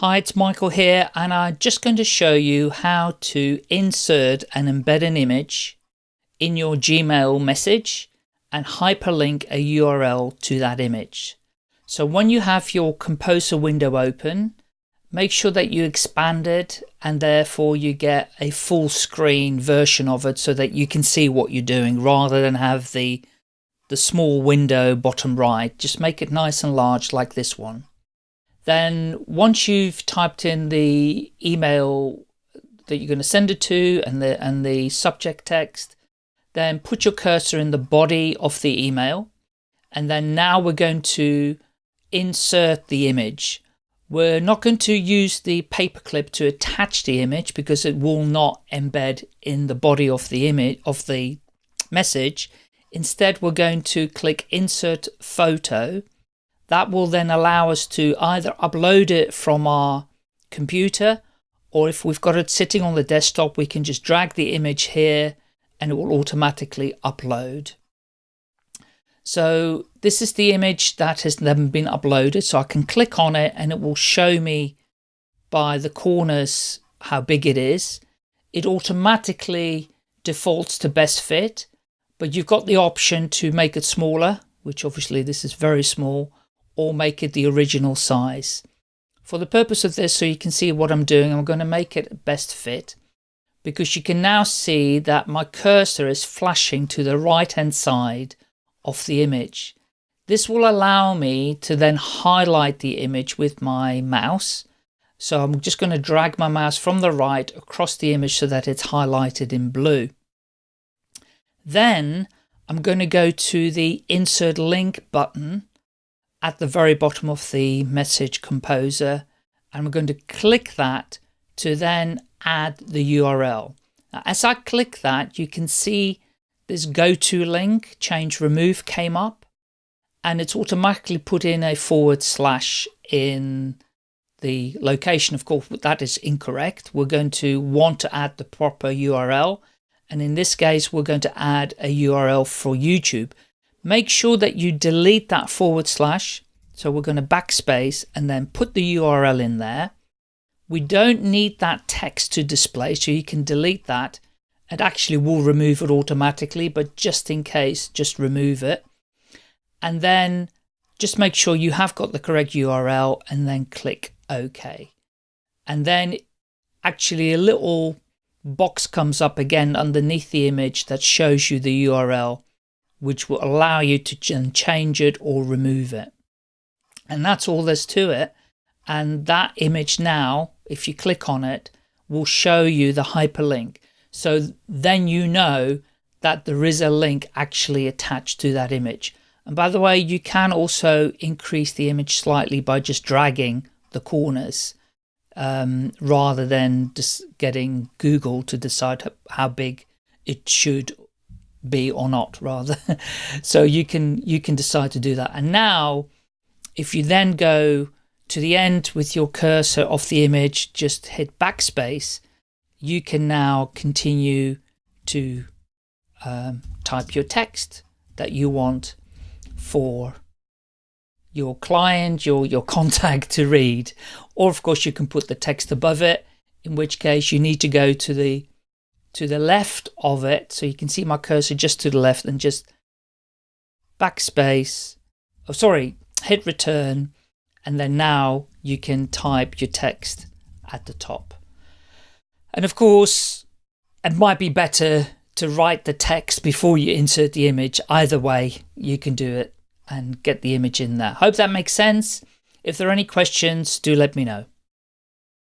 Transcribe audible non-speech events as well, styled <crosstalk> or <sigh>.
Hi, it's Michael here and I'm just going to show you how to insert and embed an image in your Gmail message and hyperlink a URL to that image. So when you have your Composer window open, make sure that you expand it and therefore you get a full screen version of it so that you can see what you're doing rather than have the the small window bottom right. Just make it nice and large like this one. Then once you've typed in the email that you're going to send it to and the, and the subject text, then put your cursor in the body of the email. And then now we're going to insert the image. We're not going to use the paperclip to attach the image because it will not embed in the body of the image of the message. Instead, we're going to click insert photo that will then allow us to either upload it from our computer or if we've got it sitting on the desktop, we can just drag the image here and it will automatically upload. So this is the image that has then been uploaded. So I can click on it and it will show me by the corners how big it is. It automatically defaults to best fit, but you've got the option to make it smaller, which obviously this is very small, or make it the original size. For the purpose of this, so you can see what I'm doing, I'm going to make it best fit because you can now see that my cursor is flashing to the right hand side of the image. This will allow me to then highlight the image with my mouse. So I'm just going to drag my mouse from the right across the image so that it's highlighted in blue. Then I'm going to go to the insert link button at the very bottom of the message composer and we're going to click that to then add the URL. Now, as I click that, you can see this go to link change remove came up and it's automatically put in a forward slash in the location. Of course, that is incorrect. We're going to want to add the proper URL. And in this case, we're going to add a URL for YouTube. Make sure that you delete that forward slash. So we're going to backspace and then put the URL in there. We don't need that text to display, so you can delete that. It actually will remove it automatically, but just in case, just remove it. And then just make sure you have got the correct URL and then click OK. And then actually a little box comes up again underneath the image that shows you the URL which will allow you to change it or remove it. And that's all there's to it. And that image now, if you click on it, will show you the hyperlink. So then you know that there is a link actually attached to that image. And by the way, you can also increase the image slightly by just dragging the corners um, rather than just getting Google to decide how big it should be or not rather. <laughs> so you can you can decide to do that. And now if you then go to the end with your cursor off the image, just hit backspace, you can now continue to um, type your text that you want for your client, your, your <laughs> contact to read. Or of course you can put the text above it, in which case you need to go to the to the left of it. So you can see my cursor just to the left and just backspace. Oh, sorry, hit return. And then now you can type your text at the top. And of course, it might be better to write the text before you insert the image. Either way, you can do it and get the image in there. Hope that makes sense. If there are any questions, do let me know.